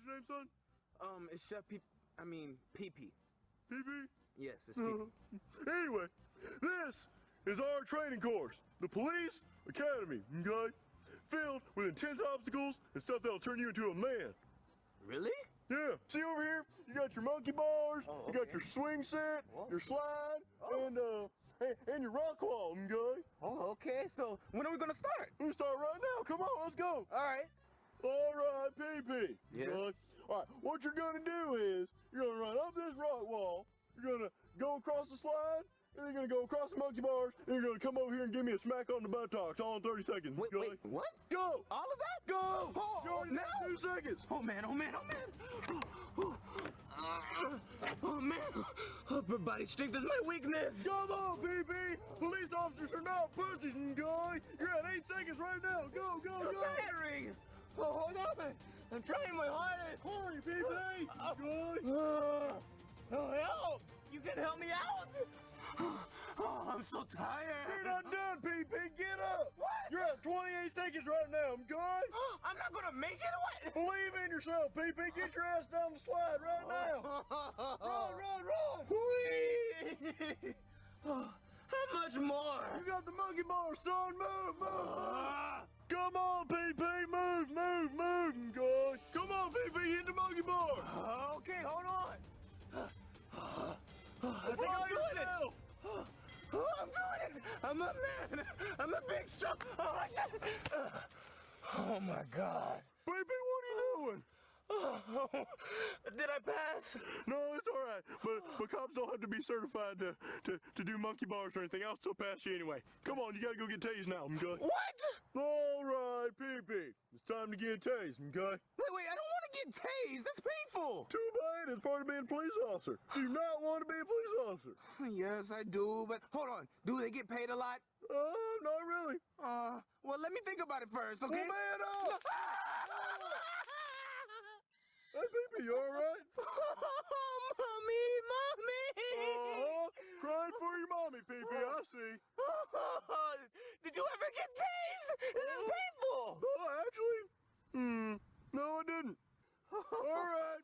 what's your name, son? Um, it's Chef P. I mean, PP. PP? Yes, it's PP. Anyway, this is our training course, the Police Academy, okay? Filled with intense obstacles and stuff that'll turn you into a man. Really? Yeah, see over here, you got your monkey bars, Oh, you got your swing set, Whoa. your slide, Oh. and uh, and, and your rock wall, okay? Oh, okay. So when are we gonna start? We start right now. Come on, let's go. All right. All right, PP. Yes. Good. All right, what you're gonna do is you're gonna run up this rock wall. You're gonna go across the slide, and you're gonna go across the monkey bars, and you're gonna come over here and give me a smack on the buttocks all in 30 seconds. Wait, wait, what? Go! All of that? Go! Oh, you already now? two seconds. Oh man, oh man, oh man. Oh man, upper body strength is my weakness. Come on, PP! Police officers are not pussies, guy. You're at eight seconds right now. Go, go, So go! tiring. Oh, hold on. I'm trying my hardest. Hurry! Good. Uh, oh, help! You can help me out? Oh, I'm so tired! You're not done, PP. Get up. What? You're at 28 seconds right now, guy. I'm not gonna make it. What? Believe in yourself, PP. Get your ass down the slide right now. Run, run, run. Whee! Much more? You got the monkey bar, son. Move, move. Come on, PP. Move, move, move, guy. Come on, PP. Hit the monkey bar. Okay, hold on. I think I'm doing it. Oh, I'm doing it. I'm a man. I'm a big strong. Oh, my God. Oh my God. PP, what are you doing? Did I pass? No, it's all right. But but cops don't have to be certified to, to, to do monkey bars or anything. I'll still pass you anyway. Come on, you gotta go get tased now, I'm good. What? All right, PP. It's time to get tased, okay? Wait, wait, I don't want to get tased. That's painful. Too bad. It's part of being a police officer. Do you not want to be a police officer? Yes, I do, but hold on. Do they get paid a lot? Uh, not really. Uh, well, let me think about it first, okay? Well, man up! Hey, PP, you all right? mommy, mommy. Uh-huh. Crying for your mommy, See. Did you ever get tased? This is painful. Oh, actually, hmm. No, I didn't. All right.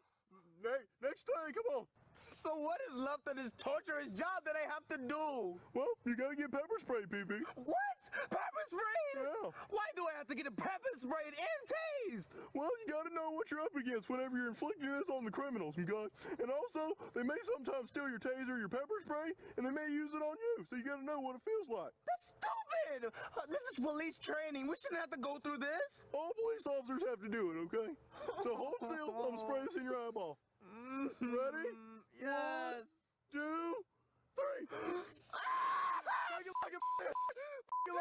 Ne- next time, come on. So what is left of this torturous job that I have to do? Well, you gotta get pepper spray, PP. What? Pepper sprayed? Yeah. Why do I have to get a pepper sprayed and tased? Well, you gotta know what you're up against whenever you're inflicting this on the criminals, okay? And also, they may sometimes steal your taser, or your pepper spray, and they may use it on you. So you gotta know what it feels like. That's stupid. Uh, this is police training. We shouldn't have to go through this. All police officers have to do it, okay? So hold still. I'm gonna this in your eyeball. Ready? Yes. Two, three. Take it like a man.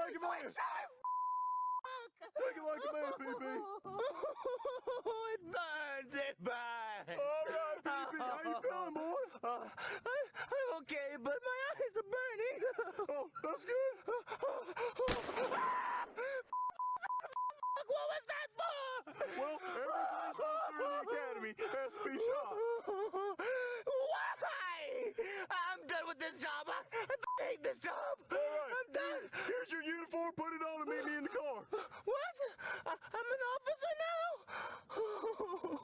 Take it like a man. Shut up. Take it like a man, PP. it burns. It burns. All right, PP. How you feeling, boy? Uh, I, I'm okay, but my eyes are burning. Oh, that's good. What was that for? Well, every police officer in the academy has to be shot. Why? I'm done with this job. I hate this job. Put your uniform. Put it on and meet me in the car. What? I, I'm an officer now? Oh,